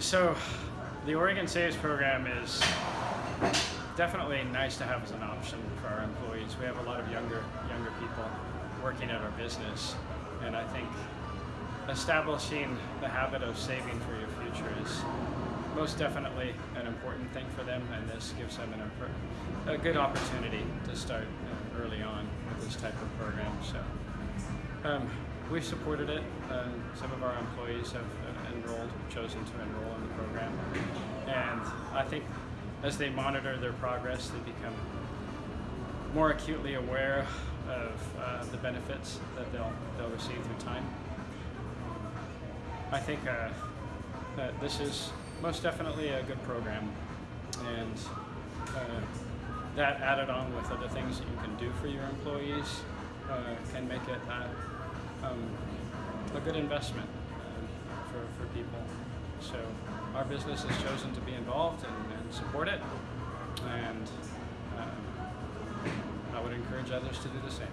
So, the Oregon Saves program is definitely nice to have as an option for our employees. We have a lot of younger younger people working at our business, and I think establishing the habit of saving for your future is most definitely an important thing for them, and this gives them an, a good opportunity to start uh, early on with this type of program. So. Um, we've supported it. Uh, some of our employees have enrolled, chosen to enroll in the program, and I think as they monitor their progress, they become more acutely aware of uh, the benefits that they'll they'll receive through time. I think uh, that this is most definitely a good program, and uh, that added on with other things that you can do for your employees uh, can make it uh, um, a good investment um, for, for people. So our business has chosen to be involved and, and support it, and um, I would encourage others to do the same.